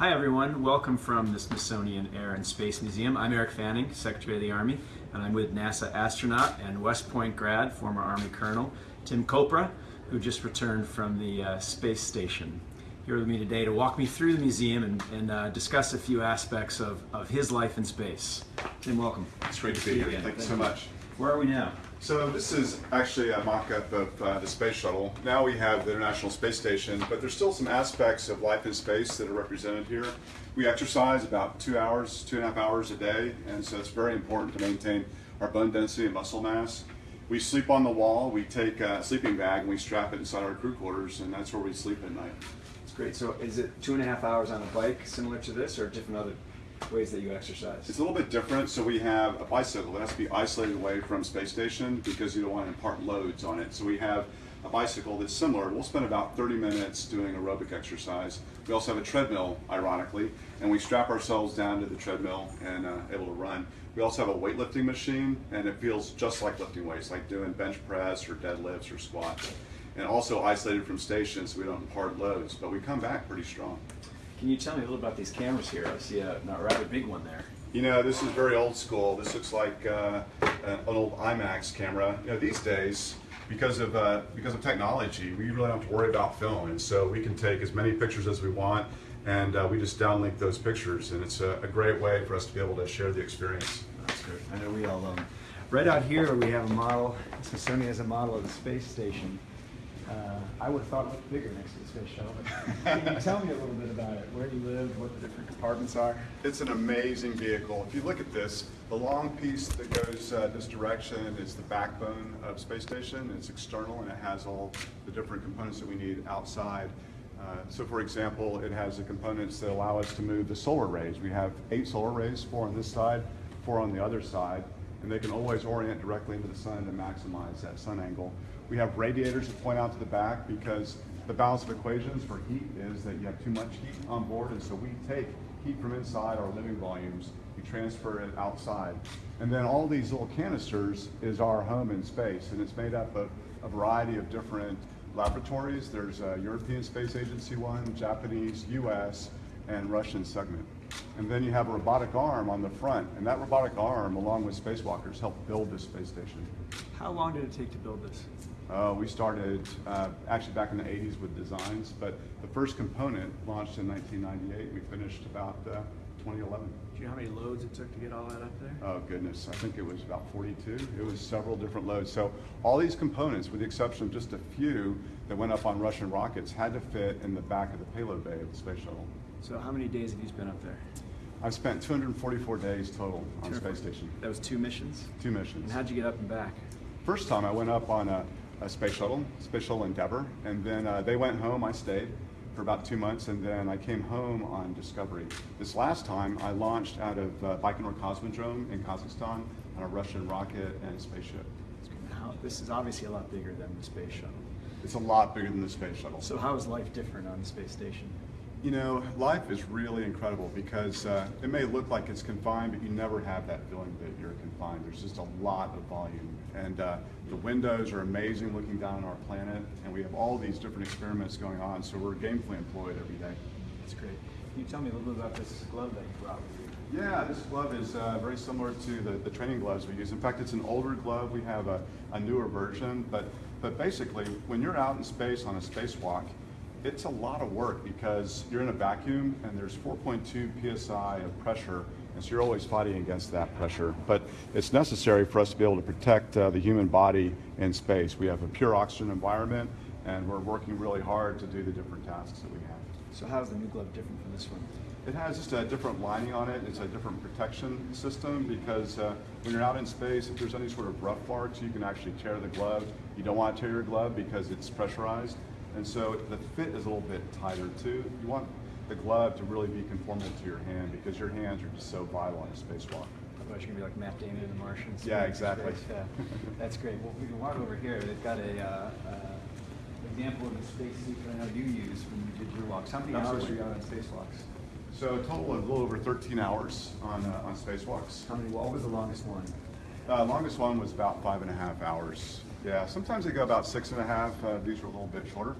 Hi everyone, welcome from the Smithsonian Air and Space Museum. I'm Eric Fanning, Secretary of the Army, and I'm with NASA astronaut and West Point grad, former Army Colonel Tim Kopra, who just returned from the uh, space station. Here with me today to walk me through the museum and, and uh, discuss a few aspects of, of his life in space. Tim, welcome. It's great to be here. again. Thank you so much. Where are we now? So this is actually a mock-up of uh, the space shuttle. Now we have the International Space Station, but there's still some aspects of life in space that are represented here. We exercise about two hours, two and a half hours a day, and so it's very important to maintain our bone density and muscle mass. We sleep on the wall. We take a sleeping bag and we strap it inside our crew quarters, and that's where we sleep at night. It's great. So is it two and a half hours on a bike similar to this or different other ways that you exercise? It's a little bit different. So we have a bicycle that has to be isolated away from space station because you don't want to impart loads on it. So we have a bicycle that's similar. We'll spend about 30 minutes doing aerobic exercise. We also have a treadmill, ironically, and we strap ourselves down to the treadmill and uh, able to run. We also have a weightlifting machine, and it feels just like lifting weights, like doing bench press or deadlifts or squats. And also isolated from stations, so we don't impart loads, but we come back pretty strong. Can you tell me a little about these cameras here? I see a, a rather big one there. You know, this is very old school. This looks like uh, an old IMAX camera. You know, these days, because of uh, because of technology, we really don't have to worry about film, and so we can take as many pictures as we want, and uh, we just downlink those pictures, and it's a, a great way for us to be able to share the experience. That's good. I know we all love them. Right out here, we have a model. Smithsonian has a model of the space station. Uh, I would have thought it looked bigger next to the space shuttle. Can you tell me a little bit about it? Where you live, what the different compartments are? It's an amazing vehicle. If you look at this, the long piece that goes uh, this direction is the backbone of space station. It's external and it has all the different components that we need outside. Uh, so for example, it has the components that allow us to move the solar arrays. We have eight solar arrays, four on this side, four on the other side, and they can always orient directly into the sun to maximize that sun angle. We have radiators that point out to the back because the balance of equations for heat is that you have too much heat on board, and so we take heat from inside our living volumes, we transfer it outside. And then all these little canisters is our home in space, and it's made up of a variety of different laboratories. There's a European Space Agency one, Japanese, US, and Russian segment. And then you have a robotic arm on the front, and that robotic arm, along with spacewalkers, helped build this space station. How long did it take to build this? Uh, we started uh, actually back in the 80s with designs, but the first component launched in 1998. We finished about uh, 2011. Do you know how many loads it took to get all that up there? Oh goodness, I think it was about 42. It was several different loads. So all these components, with the exception of just a few that went up on Russian rockets, had to fit in the back of the payload bay of the space shuttle. So how many days have you spent up there? I've spent 244 days total on space station. That was two missions? Two missions. And how'd you get up and back? First time I went up on a, a space shuttle, Space Shuttle Endeavour, and then uh, they went home. I stayed for about two months, and then I came home on Discovery. This last time, I launched out of uh, Baikonur Cosmodrome in Kazakhstan on a Russian rocket and spaceship. How, this is obviously a lot bigger than the space shuttle. It's a lot bigger than the space shuttle. So how is life different on the space station? You know, life is really incredible because uh, it may look like it's confined, but you never have that feeling that you're confined. There's just a lot of volume. And uh, the windows are amazing looking down on our planet, and we have all these different experiments going on, so we're gamefully employed every day. That's great. Can you tell me a little bit about this glove that you brought with you? Yeah, this glove is uh, very similar to the, the training gloves we use. In fact, it's an older glove. We have a, a newer version, but, but basically, when you're out in space on a spacewalk, it's a lot of work because you're in a vacuum and there's 4.2 psi of pressure, and so you're always fighting against that pressure. But it's necessary for us to be able to protect uh, the human body in space. We have a pure oxygen environment, and we're working really hard to do the different tasks that we have. So how's the new glove different from this one? It has just a different lining on it. It's a different protection system because uh, when you're out in space, if there's any sort of rough parts, you can actually tear the glove. You don't want to tear your glove because it's pressurized. And so the fit is a little bit tighter too. You want the glove to really be conformal to your hand because your hands are just so vital on a spacewalk. Otherwise, you're gonna be like Matt Damon in The Martian. Yeah, exactly. Yeah, that's great. Well, we can walk over here. They've got a uh, uh, example of the space suit that I know you used when you did your walks. How many hours Absolutely. were you out on spacewalks? So a total of a little over 13 hours on, uh, on spacewalks. How many? What was the longest one? Uh, longest one was about five and a half hours. Yeah, sometimes they go about six and a half. Uh, these are a little bit shorter.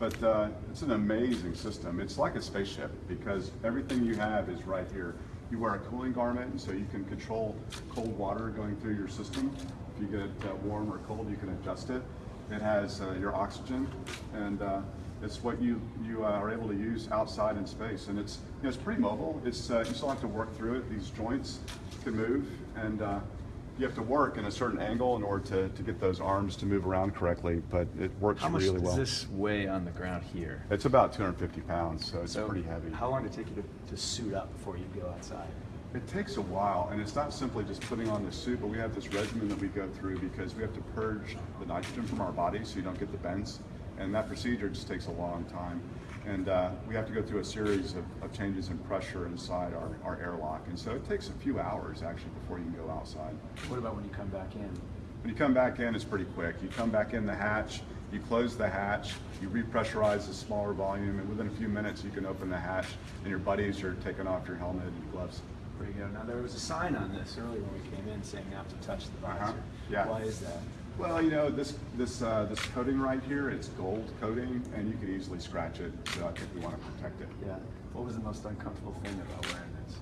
But uh, it's an amazing system. It's like a spaceship because everything you have is right here. You wear a cooling garment, so you can control cold water going through your system. If you get uh, warm or cold, you can adjust it. It has uh, your oxygen, and uh, it's what you you uh, are able to use outside in space. And it's you know, it's pretty mobile. It's you still have to work through it. These joints can move, and you have to work in a certain angle in order to, to get those arms to move around correctly. But it works really well. How much does well. this weigh on the ground here? It's about 250 pounds, so it's So pretty heavy. How long did it take you to, to suit up before you go outside? It takes a while, and it's not simply just putting on the suit, but we have this regimen that we go through because we have to purge the nitrogen from our body so you don't get the bends. And that procedure just takes a long time. And uh, we have to go through a series of, of changes in pressure inside our, our airlock. And so it takes a few hours actually before you can go outside. What about when you come back in? When you come back in, it's pretty quick. You come back in the hatch, you close the hatch, you repressurize the smaller volume, and within a few minutes you can open the hatch, and your buddies are taking off your helmet and gloves. Pretty good. Now there was a sign on this earlier when we came in saying not to touch the visor. Uh-huh. Yeah. Why is that? Well, you know, this this uh, this coating right here, it's gold coating, and you can easily scratch it. So I think we want to protect it. Yeah. What was the most uncomfortable thing about wearing this?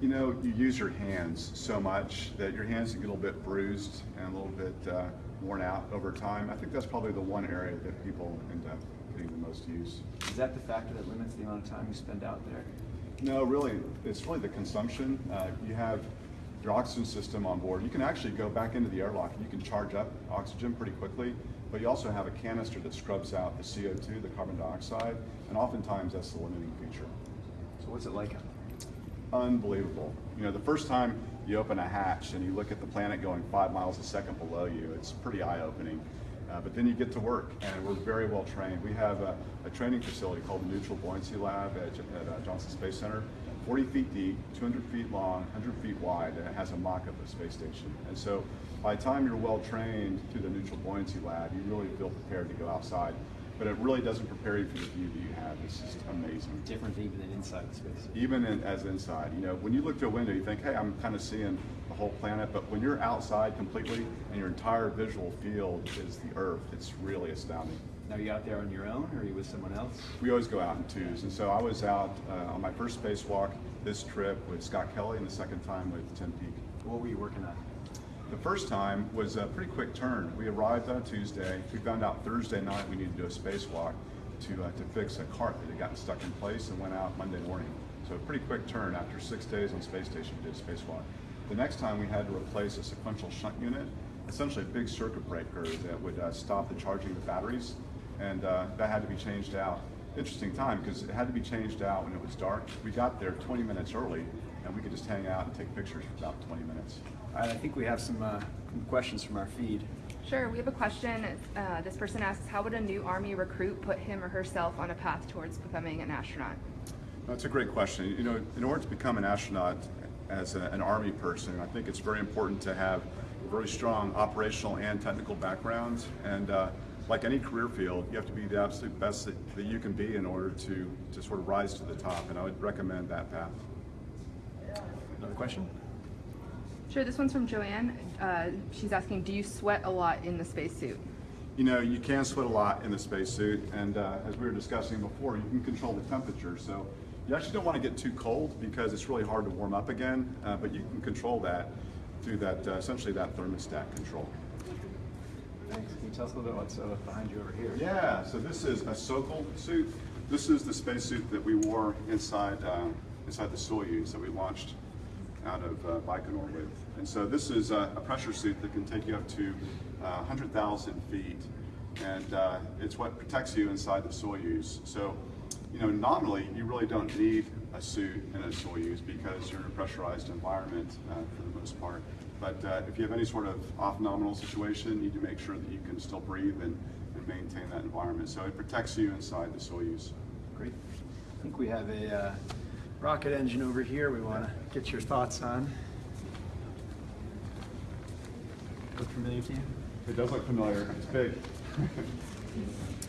You know, you use your hands so much that your hands get a little bit bruised and a little bit uh, worn out over time. I think that's probably the one area that people end up getting the most use. Is that the factor that limits the amount of time you spend out there? No, really, it's really the consumption. Uh, you have your oxygen system on board. You can actually go back into the airlock and you can charge up oxygen pretty quickly, but you also have a canister that scrubs out the CO2, the carbon dioxide, and oftentimes that's the limiting feature. So what's it like? Unbelievable. You know, the first time you open a hatch and you look at the planet going five miles a second below you, it's pretty eye-opening. Uh, but then you get to work, and we're very well trained. We have a, a training facility called the Neutral Buoyancy Lab at, at uh, Johnson Space Center, 40 feet deep, 200 feet long, 100 feet wide, and it has a mock-up of the space station. And so by the time you're well trained through the Neutral Buoyancy Lab, you really feel prepared to go outside. But it really doesn't prepare you for the view that you have. It's just amazing Different even than inside the space. even in, as inside. You know, when you look through a window, you think, hey, I'm kind of seeing the whole planet. But when you're outside completely and your entire visual field is the Earth, it's really astounding. Now you out there on your own, or are you with someone else? We always go out in twos. And so I was out uh, on my first spacewalk this trip with Scott Kelly and the second time with Tim Peake. What were you working on? The first time was a pretty quick turn. We arrived on a Tuesday. We found out Thursday night we needed to do a spacewalk to, uh, to fix a cart that had gotten stuck in place and went out Monday morning. So a pretty quick turn. After six days on space station, we did a spacewalk. The next time we had to replace a sequential shunt unit, essentially a big circuit breaker that would uh, stop the charging of the batteries, and uh, that had to be changed out. Interesting time because it had to be changed out when it was dark. We got there 20 minutes early, and we could just hang out and take pictures for about 20 minutes. All right, I think we have some uh, questions from our feed. Sure, we have a question. Uh, this person asks, how would a new Army recruit put him or herself on a path towards becoming an astronaut? That's a great question. You know, in order to become an astronaut as a, an Army person, I think it's very important to have a very strong operational and technical backgrounds. And uh, like any career field, you have to be the absolute best that, that you can be in order to, to sort of rise to the top. And I would recommend that path. Another question? Sure, this one's from Joanne. Uh, she's asking, do you sweat a lot in the spacesuit? You know, you can sweat a lot in the spacesuit, and uh, as we were discussing before, you can control the temperature. So you actually don't want to get too cold because it's really hard to warm up again, uh, but you can control that through that, uh, essentially that thermostat control. Thanks. Can you tell us a little bit what's uh, behind you over here? Yeah, so this is a Sokol suit. This is the spacesuit that we wore inside, uh, inside the Soyuz that we launched out of uh, Baikonur with. And so this is uh, a pressure suit that can take you up to uh, 100,000 feet. And uh, it's what protects you inside the Soyuz. So, you know, nominally, you really don't need a suit in a Soyuz because you're in a pressurized environment uh, for the most part. But uh, if you have any sort of off-nominal situation, you need to make sure that you can still breathe and, and maintain that environment. So it protects you inside the Soyuz. Great. I think we have a uh, rocket engine over here we want to get your thoughts on. Look familiar to you? It does look familiar. It's big.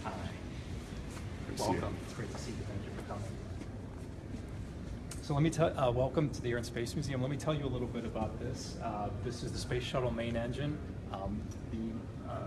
Hi. Good to see you. Welcome. It's great to see you. Thank you for coming. So let me tell, uh, welcome to the Air and Space Museum. Let me tell you a little bit about this. Uh, this is the Space Shuttle main engine. Um, the uh,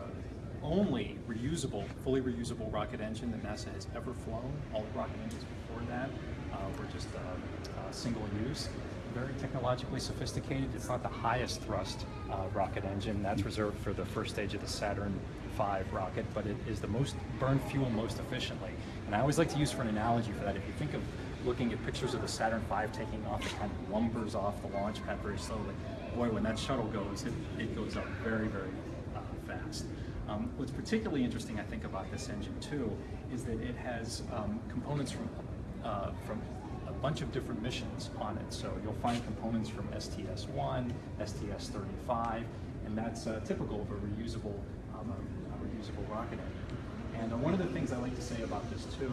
only reusable, fully reusable rocket engine that NASA has ever flown. All the rocket engines before that uh, were just uh, uh, single use. Very technologically sophisticated. It's not the highest thrust rocket engine. That's reserved for the first stage of the Saturn V rocket, but it is the most burn fuel most efficiently. And I always like to use for an analogy for that. If you think of looking at pictures of the Saturn V taking off, it kind of lumbers off the launch pad very slowly. Boy, when that shuttle goes, it, it goes up very, very uh, fast. Um, what's particularly interesting, I think, about this engine too, is that it has um, components from uh, from a bunch of different missions on it. So you'll find components from STS-1, STS-35, and that's uh, typical of a reusable, um, a, reusable rocket engine. And uh, one of the things I like to say about this too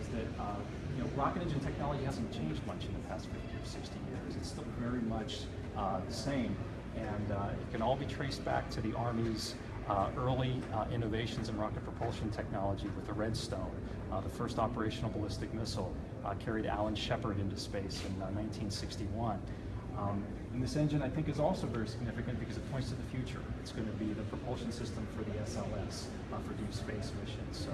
is that uh, you know rocket engine technology hasn't changed much in the past 50 or 60 years. It's still very much uh, the same, and uh, it can all be traced back to the Army's uh, early innovations in rocket propulsion technology with the Redstone. The first operational ballistic missile carried Alan Shepard into space in uh, 1961. Um, and this engine, I think, is also very significant because it points to the future. It's going to be the propulsion system for the SLS uh, for deep space missions. So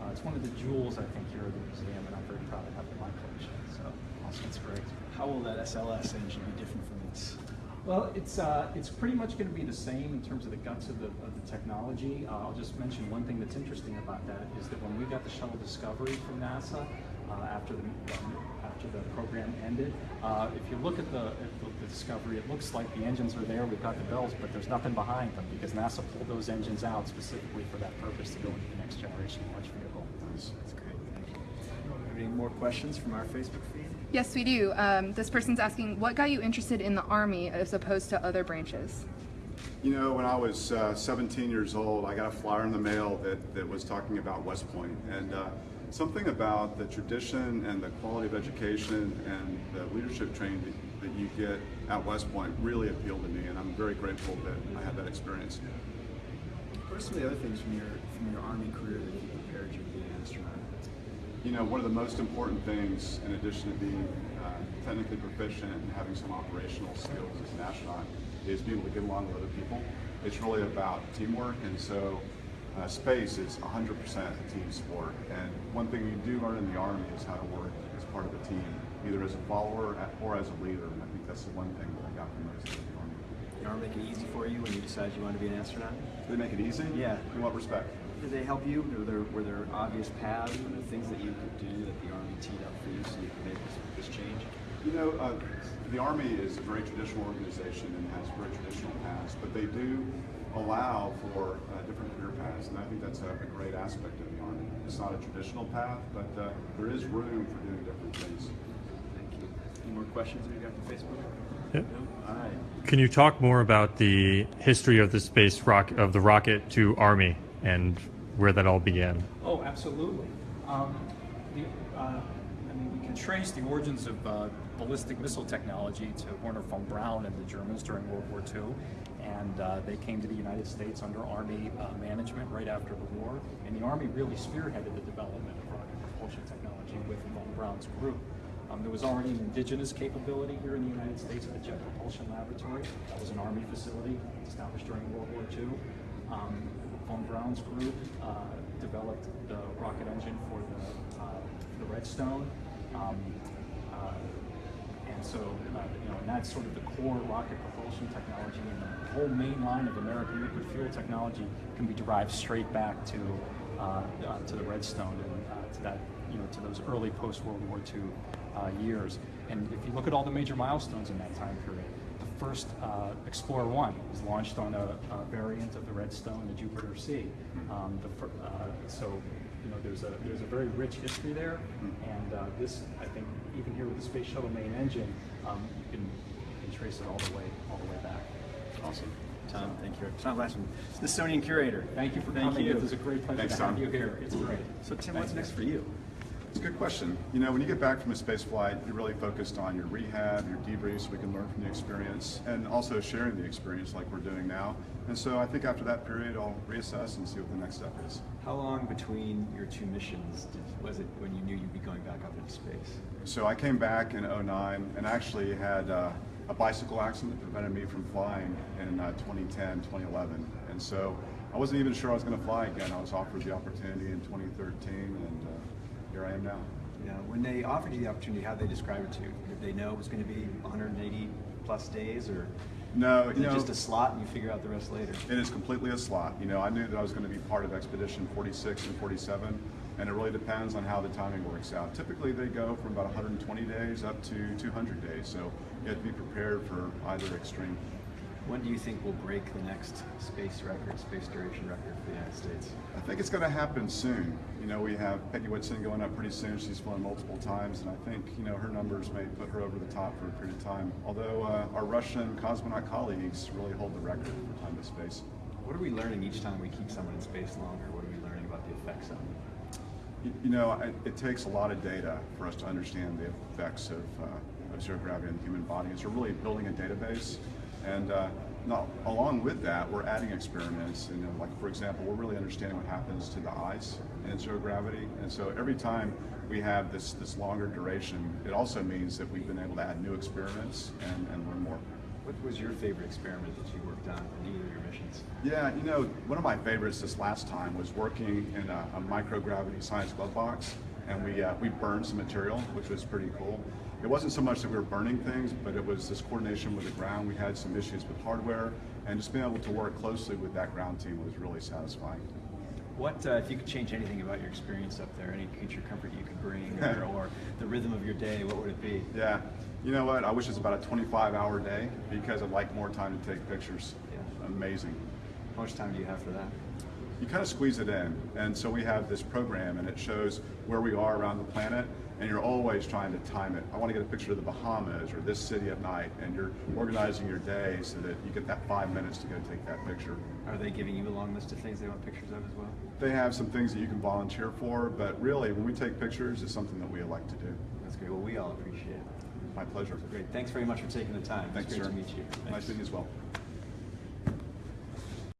uh, it's one of the jewels, I think, here at the museum, and I'm very proud to have it in my collection. So awesome, it's great. How will that SLS engine be different from this? Well, it's uh, it's pretty much going to be the same in terms of the guts of the, of the technology. Uh, I'll just mention one thing that's interesting about that is that when we got the shuttle Discovery from NASA uh, after the after the program ended, uh, if you look at the, at the the Discovery, it looks like the engines are there. We've got the bells, but there's nothing behind them because NASA pulled those engines out specifically for that purpose to go into the next generation launch vehicle. That's great. Thank you. Any more questions from our Facebook feed? Yes, we do. Um, this person's asking, what got you interested in the Army as opposed to other branches? You know, when I was uh, 17 years old, I got a flyer in the mail that, that was talking about West Point. And uh, something about the tradition and the quality of education and the leadership training that, that you get at West Point really appealed to me. And I'm very grateful that I had that experience. What are some of the other things from your from your Army career that you prepared you to be an astronaut? You know, one of the most important things, in addition to being uh, technically proficient and having some operational skills as an astronaut, is being able to get along with other people. It's really about teamwork, and so uh, space is 100% a team sport. And one thing you do learn in the Army is how to work as part of a team, either as a follower or as a leader. And I think that's the one thing that I got the most out of the Army. The Army make it easy for you when you decide you want to be an astronaut? Did they make it easy? Yeah. In what respect? Did they help you? Were there, were there obvious paths? Were there things that you could do that the Army teed up for you so you could make this, this change? You know, uh, the Army is a very traditional organization and has very traditional paths, but they do allow for uh, different career paths, and I think that's a, a great aspect of the Army. It's not a traditional path, but uh, there is room for doing different things. Thank you. Any more questions we got from Facebook? Yep. No? All right. Can you talk more about the history of the space rock of the rocket to Army and where that all began? Oh, absolutely. Um, the, uh, I mean, we can trace the origins of uh, ballistic missile technology to Wernher von Braun and the Germans during World War II. And uh, they came to the United States under Army uh, management right after the war. And the Army really spearheaded the development of rocket propulsion technology with von Braun's group. Um, there was already an indigenous capability here in the United States at the Jet Propulsion Laboratory. That was an Army facility established during World War II. Um, von Braun's group uh, developed the rocket engine for the, uh, the Redstone. Um, and so, uh, you know, and that's sort of the core rocket propulsion technology, and the whole main line of American liquid fuel technology can be derived straight back to uh, uh, to the Redstone and uh, to that, you know, to those early post World War II uh, years. And if you look at all the major milestones in that time period, the first Explorer One was launched on a, a variant of the Redstone, the Jupiter C. Um, the, so, you know, there's a there's a very rich history there, and uh, this, I think, even here with the Space Shuttle main engine, um, you can, you can trace it all the way all the way back. Awesome. Tom, thank you. Tom Lassman, Smithsonian Curator. Thank you for Thank coming. you. It was a great pleasure Thanks, to have Tom. you here. It's great. So Tim, what's next for you? It's a good question. You know, when you get back from a space flight, you're really focused on your rehab, your debriefs, so we can learn from the experience, and also sharing the experience like we're doing now. And so I think after that period, I'll reassess and see what the next step is. How long between your two missions did, was it when you knew you'd be going back up into space? So I came back in 09 and actually had uh, a bicycle accident that prevented me from flying in uh, 2010, 2011. And so I wasn't even sure I was going to fly again. I was offered the opportunity in 2013, and uh, here I am now. Yeah, when they offered you the opportunity, how did they describe it to you? Did they know it was going to be 180 plus days, or No, you know, just a slot and you figure out the rest later? It is completely a slot. You know, I knew that I was going to be part of Expedition 46 and 47, and it really depends on how the timing works out. Typically, they go from about 120 days up to 200 days, so you have to be prepared for either extreme. When do you think we'll break the next space record, space duration record for the United States? I think it's going to happen soon. You know, we have Peggy Whitson going up pretty soon. She's flown multiple times, and I think, you know, her numbers may put her over the top for a period of time. Although uh, our Russian cosmonaut colleagues really hold the record for time to space. What are we learning each time we keep someone in space longer? What are we learning about the effects of them? You- You know, it, it takes a lot of data for us to understand the effects of, uh, of zero gravity on the human body. And so we're really building a database. And uh, now, along with that, we're adding experiments. And, you know, like, for example, we're really understanding what happens to the eyes in zero gravity. And so every time we have this, this longer duration, it also means that we've been able to add new experiments and, and learn more. What was your favorite experiment that you worked on in either of your missions? Yeah, you know, one of my favorites this last time was working in a, a microgravity science glove box, and we uh, we burned some material, which was pretty cool. It wasn't so much that we were burning things, but it was this coordination with the ground. We had some issues with hardware, and just being able to work closely with that ground team was really satisfying. What, uh, if you could change anything about your experience up there, any creature comfort you could bring, or, or the rhythm of your day, what would it be? Yeah, you know what? I wish it was about a 25-hour day because I'd like more time to take pictures. Yeah. Amazing. How much time do you have for that? you kind of squeeze it in. And so we have this program and it shows where we are around the planet and you're always trying to time it. I want to get a picture of the Bahamas or this city at night and you're organizing your day so that you get that five minutes to go take that picture. Are they giving you a long list of things they want pictures of as well? They have some things that you can volunteer for, but really when we take pictures, it's something that we elect to do. That's great. Well, we all appreciate it. My pleasure. Great. Thanks very much for taking the time. Thanks, it's great sir. to meet you. Nice meeting you as well.